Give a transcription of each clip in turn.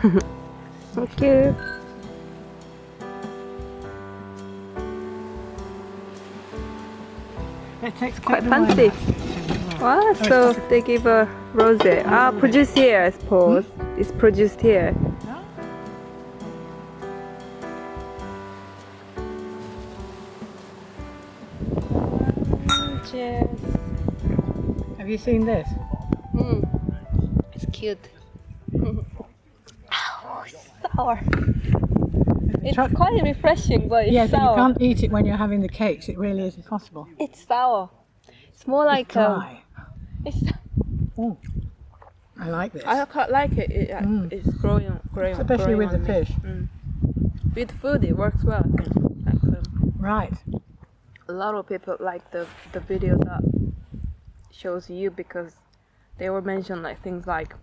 Thank you. It takes Quite fancy. Wow, so they give a rose. Ah, produced here, I suppose. It's produced here. Cheers. Have you seen this? Mm. It's cute. Sour. It's Try- quite refreshing, but it's Yeah, but you can't eat it when you're having the cakes. It really is impossible. It's sour. It's more like um, Dry. it's. Oh, I like this. I quite like it. it uh, Mm. It's growing, growing, Especially growing with the me. fish. Mm. With food, it works well. I think. Like, um, Right. a lot of people like the the video that shows you because they were mentioned like things like, "Do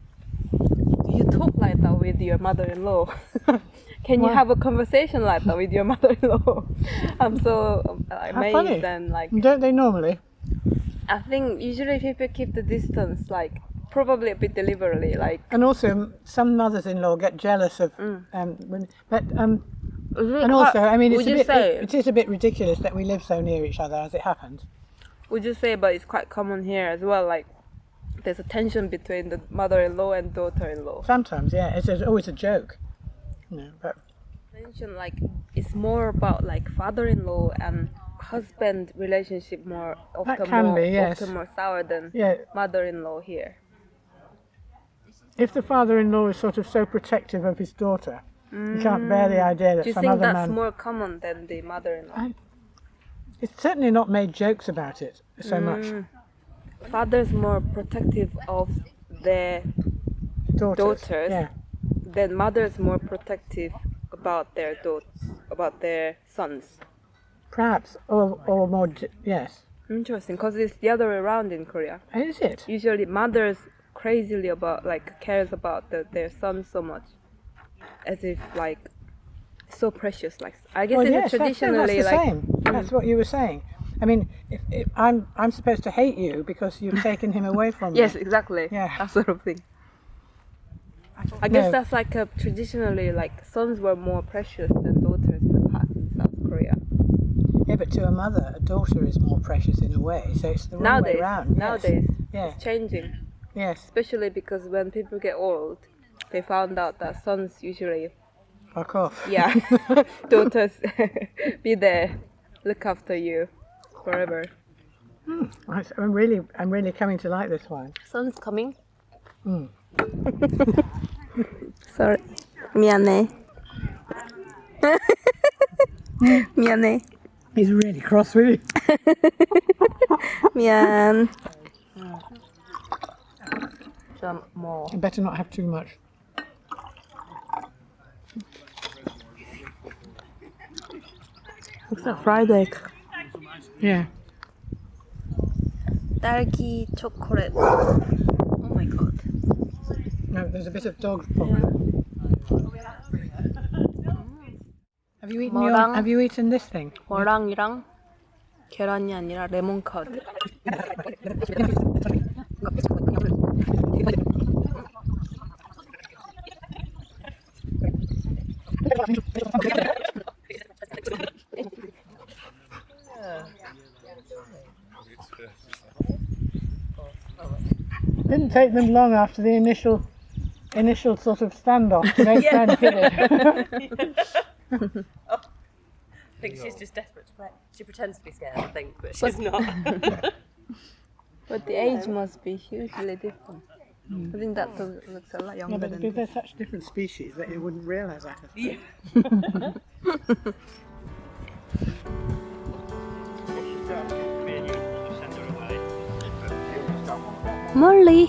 you talk like that with your mother-in-law? Can you have a conversation like that with your mother-in-law?" I'm so How amazed funny. and like Don't they normally? I think usually people keep the distance like probably a bit deliberately like And also, some mothers-in-law get jealous of. Mm. Um, when, but um, and also, I mean, it's a bit. say It, it is a bit ridiculous that we live so near each other as it happens. would you say but it's quite common here as well like there's a tension between the mother-in-law and daughter-in-law Sometimes, yeah, it's a, always a joke. You know, but mention like it's more about like father-in-law and husband relationship more often can more be, yes. often more sour than yeah, mother-in-law here if the father-in-law is sort of so protective of his daughter, you can't bear the mm. idea that do you some think that's man. more common than the mother-in-law I- It's certainly not made jokes about it so much. Mm. Mm. father's more protective of their Daughters. Daughters. Yeah. then mother's more protective about their daughters about their sons Perhaps, or, or more, yes. Interesting, because it's the other way around in Korea. Is it? Usually, mothers crazily about like cares about the, their son so much, as if like so precious. Like I guess well, it's yes, that's, that's traditionally the like same. That's what you were saying. I mean, if, if I'm I'm supposed to hate you because you've taken him away from me. yes, exactly. Yeah. that sort of thing. I guess No. that's like a traditionally like sons were more precious than daughters in the past in South Korea. Yeah, but to a mother, a daughter is more precious in a way. So it's the nowadays, way round. yes. nowadays, Yeah. it's changing. Yes. Especially because when people get old, they found out that sons usually Fuck off. Yeah, daughters, be there, look after you forever. I- I'm really, I'm really coming to like this wine. Son's coming. Mm. Sorry, 미안해. 미안해. He's really cross with you. 미안. Some more. You better not have too much. Looks like fried egg. Yeah. 딸기 chocolate. Oh my god. No, there's a bit of dog problem. Have you eaten your, 뭐랑? Have you eaten this thing? 머랑이랑 계란이 아니라 레몬 커드. Didn't take them long after the initial, initial sort of standoff to make friends, did it? Oh. I think she's just desperate to play. She pretends to be scared, I think, but she's not. But the age must be hugely different. Hmm. I think that loo- looks a lot Yeah, younger but than because they're such different species that you wouldn't realise that. yeah. Molly.